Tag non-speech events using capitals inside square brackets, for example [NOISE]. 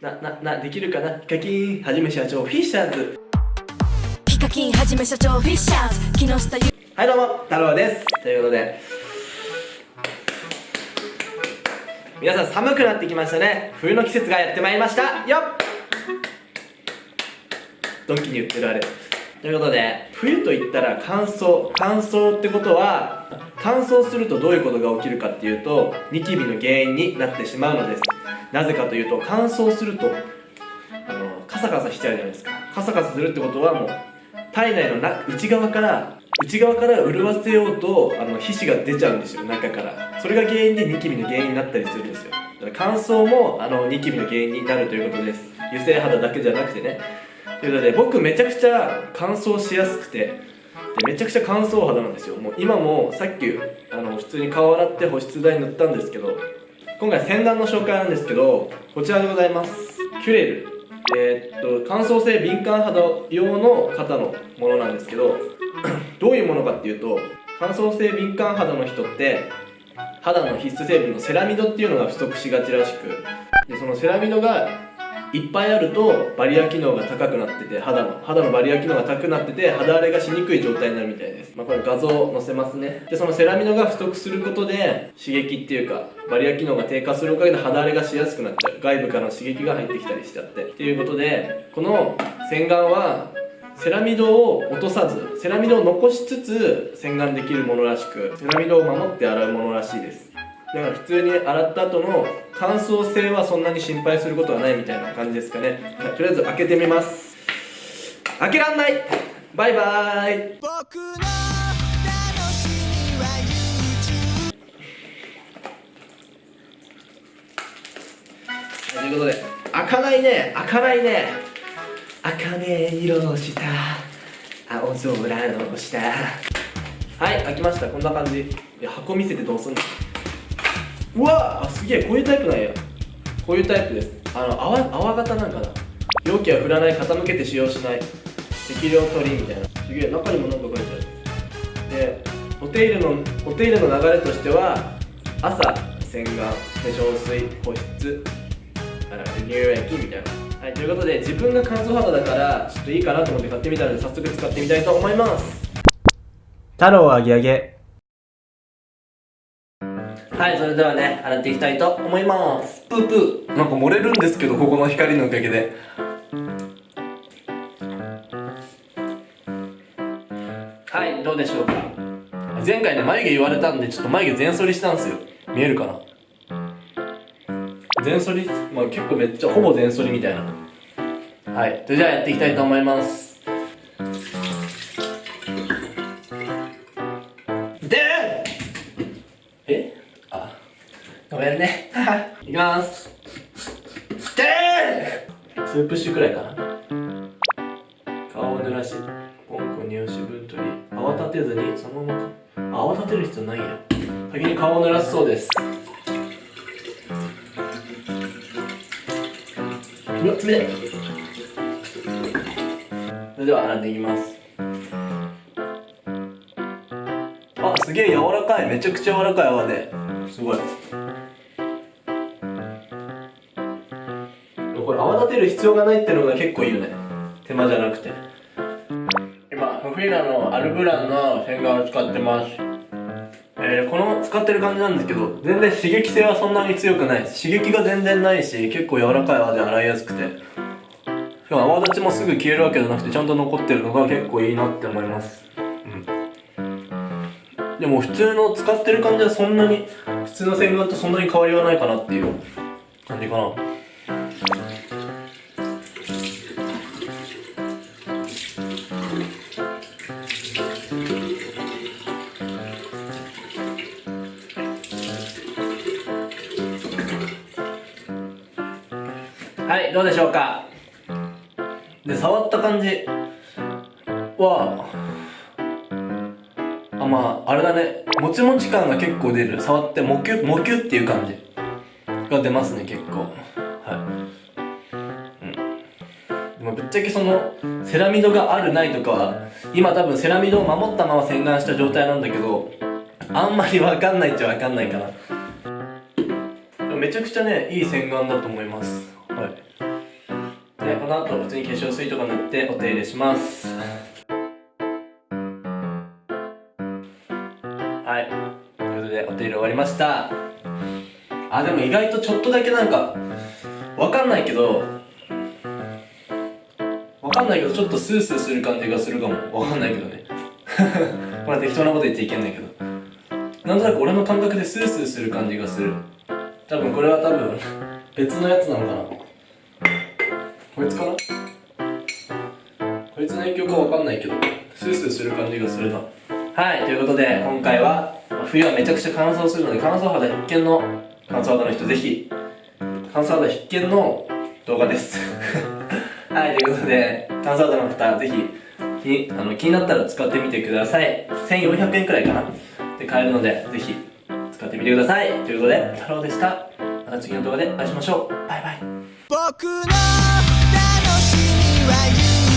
な、な、な、できるかな？ヒカキンはじめ社長フィッシャーズ。ヒカキンはじめ社長フィッシャーズ。木下ゆはいどうも太郎です。ということで。皆さん寒くなってきましたね。冬の季節がやってまいりました。よっ。ドンキに言ってるあれということで冬といったら乾燥。乾燥ってことは乾燥するとどういうことが起きるかっていうとニキビの原因になってしまうのです。なぜかというと乾燥するとあのカサカサしちゃうじゃないですか。カサカサするってことはもう体内のな内側から内側から潤わせようとあの皮脂が出ちゃうんですよ中から。それが原因でニキビの原因になったりするんですよ。だから乾燥もあのニキビの原因になるということです。油性肌だけじゃなくてね。ということで僕めちゃくちゃ乾燥しやすくてめちゃくちゃ乾燥肌なんですよ。もう今もさっきあの普通に顔洗って保湿剤塗ったんですけど今回洗顔の紹介なんですけどこちらでございます。キュレル。えーっと乾燥性敏感肌用の方のものなんですけど [CLEARS THROAT] どういうものかっていうと乾燥性敏感肌の人って肌の必須成分のセラミドっていうのが不足しがちらしくでそのセラミドがいっぱいあるとバリア機能が高くなってて肌の肌のバリア機能が高くなってて肌荒れがしにくい状態になるみたいです、まあ、これ画像載せますね。でそのセラミドが不足することで刺激っていうかバリア機能が低下するおかげで肌荒れがしやすくなっちゃう外部からの刺激が入ってきたりしちゃって。っていうことでこの洗顔はセラミドを落とさずセラミドを残しつつ洗顔できるものらしくセラミドを守って洗うものらしいです。だから普通に洗った後の乾燥性はそんなに心配することはないみたいな感じですかね、とりあえず開けてみます。開けらんない。バイバーイ。僕の楽しみは YouTube ということで開かないね。開かないね。茜色した。青空の下。はい開きました。こんな感じ。箱見せてどうすんの？うわあすげえこういうタイプなんや。こういうタイプです。あの泡泡型なんかな。容器は振らない傾けて使用しない。適量取りみたいな。すげえ中にもなんか書いてある。でお手入れのお手入れの流れとしては朝洗顔化粧水保湿。乳液みたいな。はいということで自分が乾燥肌だからちょっといいかなと思って買ってみたので早速使ってみたいと思います。太郎あげあげはいそれではね洗っていきたいと思います。プープー。なんか漏れるんですけどここの光のおかげで。はいどうでしょうか？前回ね眉毛言われたんでちょっと眉毛全剃りしたんですよ。見えるかな？全剃り？まあ結構めっちゃほぼ全剃りみたいな。はいそれじゃあやっていきたいと思いますごめんね。いきます。でスープシュくらいかな。顔を濡らしポンコ乳脂分取り泡立てずにそのままか泡立てる必要ないや。先に顔を濡らすそうです。うわ、冷たいそれでは洗っていきます。あ、すげえ柔らかい。めちゃくちゃ柔らかい泡で。すごいてる必要がないってのが結構いいよね。手間じゃなくて。今フフィラのアルブランの洗顔を使ってます。えー、この使ってる感じなんですけど全然刺激性はそんなに強くない。刺激が全然ないし結構柔らかい泡で洗いやすくて。しかも泡立ちもすぐ消えるわけじゃなくてちゃんと残ってるのが結構いいなって思います。うん。でも普通の使ってる感じはそんなに普通の洗顔とそんなに変わりはないかなっていう感じかなはいどうでしょうか？で触った感じ。はあ。まああれだね。もちもち感が結構出る。触ってもきゅもきゅっていう感じ。が出ますね結構。はい。でもぶっちゃけそのセラミドがあるないとかは今多分セラミドを守ったまま洗顔した状態なんだけどあんまり分かんないっちゃ分かんないかな。めちゃくちゃねいい洗顔だと思います。この後普通に化粧水とか塗ってお手入れします。はい。ということでお手入れ終わりました。あでも意外とちょっとだけなんかわかんないけどわかんないけどちょっとスースーする感じがするかも。わかんないけどね。[LAUGHS] これ適当なこと言っちゃいけないけど。なんとなく俺の感覚でスースーする感じがする。多分これは多分別のやつなのかな。こいつかなこいつの影響かわかんないけどスースーする感じがするな。はいということで今回はまあ冬はめちゃくちゃ乾燥するので乾燥肌必見の乾燥肌の人ぜひ乾燥肌必見の動画です。[LAUGHS] はいということで乾燥肌の方ぜひ気あの気になったら使ってみてください。1400円くらいかな。で買えるのでぜひ使ってみてください。ということで太郎でした。また次の動画でお会いしましょう。バイバイ。僕の楽しには